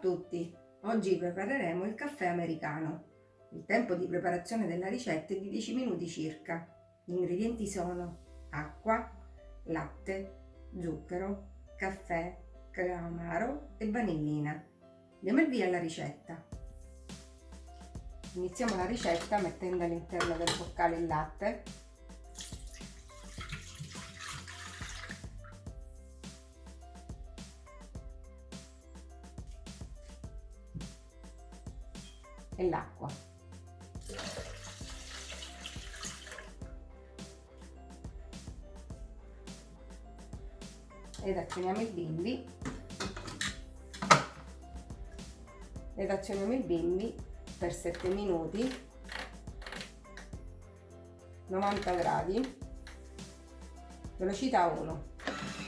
tutti! Oggi prepareremo il caffè americano. Il tempo di preparazione della ricetta è di 10 minuti circa. Gli ingredienti sono acqua, latte, zucchero, caffè, crema amaro e vanillina. Andiamo il via alla ricetta. Iniziamo la ricetta mettendo all'interno del boccale il latte e l'acqua. Ed azioniamo il bimbi. Ed azioniamo il bimbi per 7 minuti. 90 gradi. Velocità 1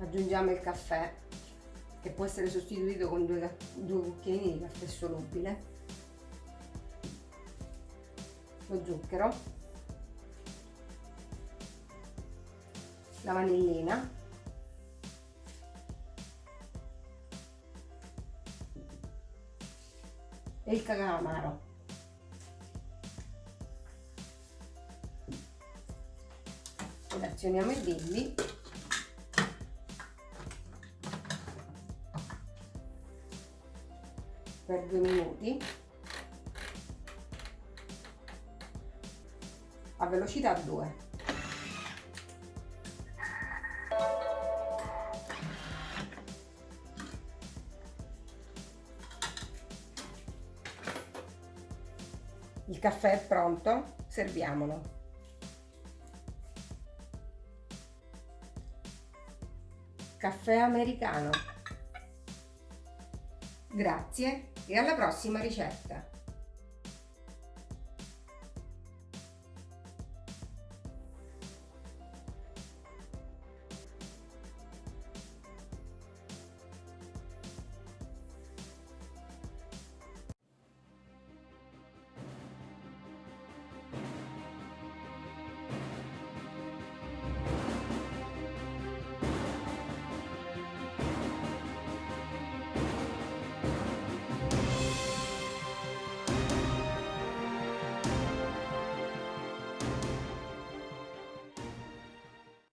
aggiungiamo il caffè che può essere sostituito con due, due cucchiaini di caffè solubile. Lo zucchero. La vanillina. E il cacao amaro ed azioniamo il bimbi per due minuti. A velocità 2 il caffè è pronto serviamolo. Caffè americano Grazie e alla prossima ricetta!